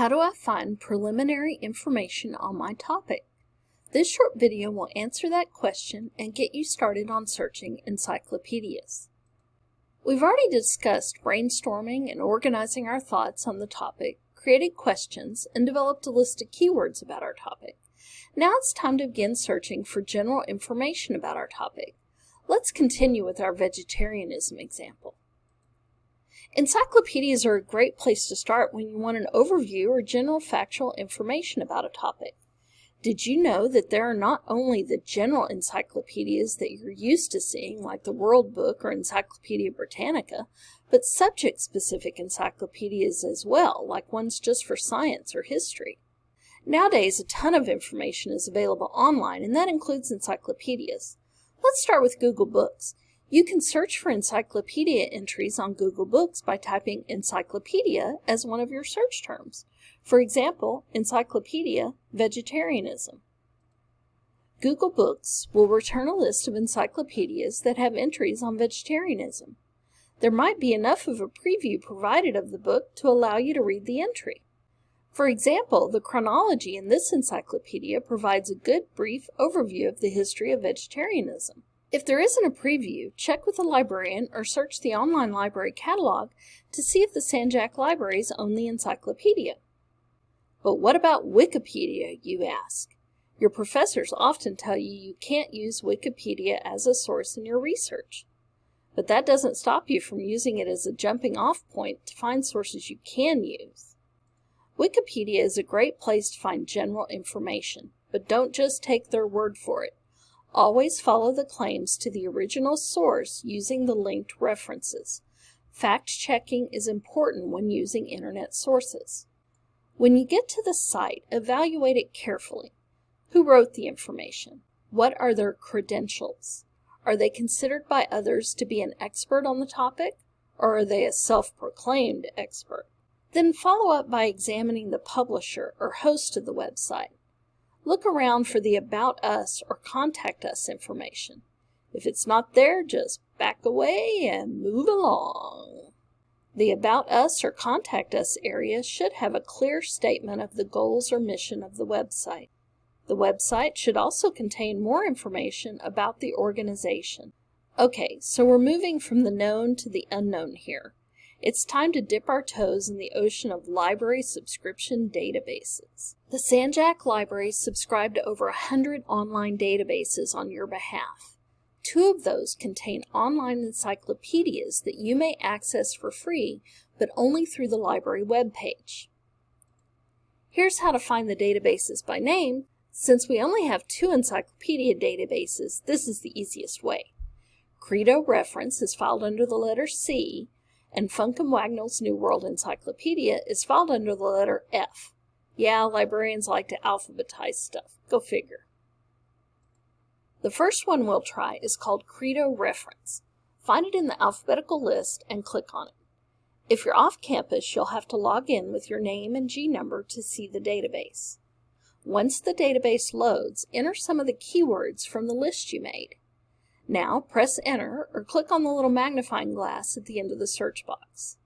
How do I find preliminary information on my topic? This short video will answer that question and get you started on searching encyclopedias. We've already discussed brainstorming and organizing our thoughts on the topic, created questions, and developed a list of keywords about our topic. Now it's time to begin searching for general information about our topic. Let's continue with our vegetarianism example. Encyclopedias are a great place to start when you want an overview or general factual information about a topic. Did you know that there are not only the general encyclopedias that you're used to seeing, like the World Book or Encyclopedia Britannica, but subject-specific encyclopedias as well, like ones just for science or history? Nowadays, a ton of information is available online, and that includes encyclopedias. Let's start with Google Books. You can search for encyclopedia entries on Google Books by typing encyclopedia as one of your search terms. For example, encyclopedia vegetarianism. Google Books will return a list of encyclopedias that have entries on vegetarianism. There might be enough of a preview provided of the book to allow you to read the entry. For example, the chronology in this encyclopedia provides a good brief overview of the history of vegetarianism. If there isn't a preview, check with a librarian or search the online library catalog to see if the San-Jac libraries own the encyclopedia. But what about Wikipedia, you ask? Your professors often tell you you can't use Wikipedia as a source in your research. But that doesn't stop you from using it as a jumping off point to find sources you can use. Wikipedia is a great place to find general information, but don't just take their word for it. Always follow the claims to the original source using the linked references. Fact-checking is important when using internet sources. When you get to the site, evaluate it carefully. Who wrote the information? What are their credentials? Are they considered by others to be an expert on the topic, or are they a self-proclaimed expert? Then follow up by examining the publisher or host of the website. Look around for the About Us or Contact Us information. If it's not there, just back away and move along. The About Us or Contact Us area should have a clear statement of the goals or mission of the website. The website should also contain more information about the organization. Okay, so we're moving from the known to the unknown here. It's time to dip our toes in the ocean of library subscription databases. The San-Jac Library subscribe to over 100 online databases on your behalf. Two of those contain online encyclopedias that you may access for free, but only through the library webpage. Here's how to find the databases by name. Since we only have two encyclopedia databases, this is the easiest way. Credo Reference is filed under the letter C, and Funk and Wagnall's New World Encyclopedia is filed under the letter F. Yeah, librarians like to alphabetize stuff. Go figure. The first one we'll try is called Credo Reference. Find it in the alphabetical list and click on it. If you're off campus, you'll have to log in with your name and G number to see the database. Once the database loads, enter some of the keywords from the list you made. Now press enter or click on the little magnifying glass at the end of the search box.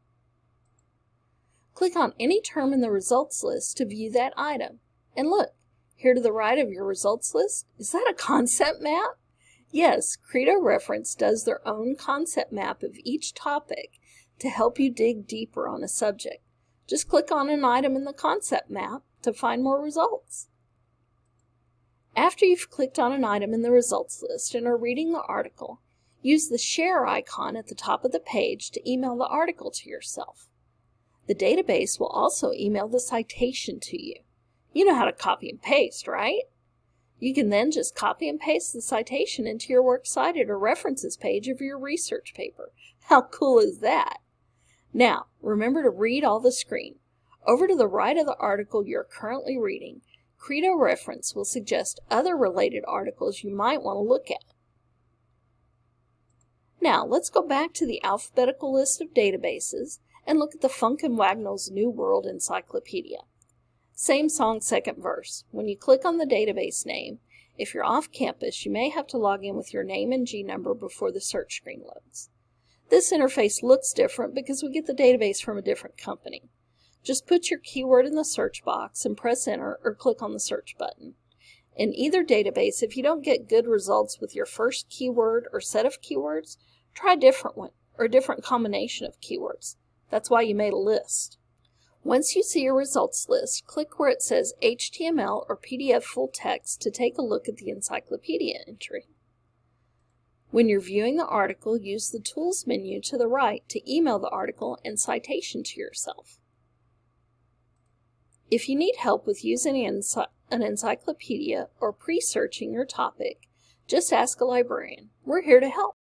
Click on any term in the results list to view that item. And look, here to the right of your results list, is that a concept map? Yes, Credo Reference does their own concept map of each topic to help you dig deeper on a subject. Just click on an item in the concept map to find more results. After you've clicked on an item in the results list and are reading the article, use the share icon at the top of the page to email the article to yourself. The database will also email the citation to you. You know how to copy and paste, right? You can then just copy and paste the citation into your Works Cited or references page of your research paper. How cool is that? Now, remember to read all the screen. Over to the right of the article you're currently reading, Credo reference will suggest other related articles you might want to look at. Now, let's go back to the alphabetical list of databases and look at the Funk and Wagnall's New World Encyclopedia. Same song, second verse. When you click on the database name, if you're off campus, you may have to log in with your name and G number before the search screen loads. This interface looks different because we get the database from a different company. Just put your keyword in the search box and press enter or click on the search button. In either database, if you don't get good results with your first keyword or set of keywords, try a different one or a different combination of keywords. That's why you made a list. Once you see your results list, click where it says HTML or PDF full text to take a look at the encyclopedia entry. When you're viewing the article, use the Tools menu to the right to email the article and citation to yourself. If you need help with using an encyclopedia or pre-searching your topic, just ask a librarian. We're here to help.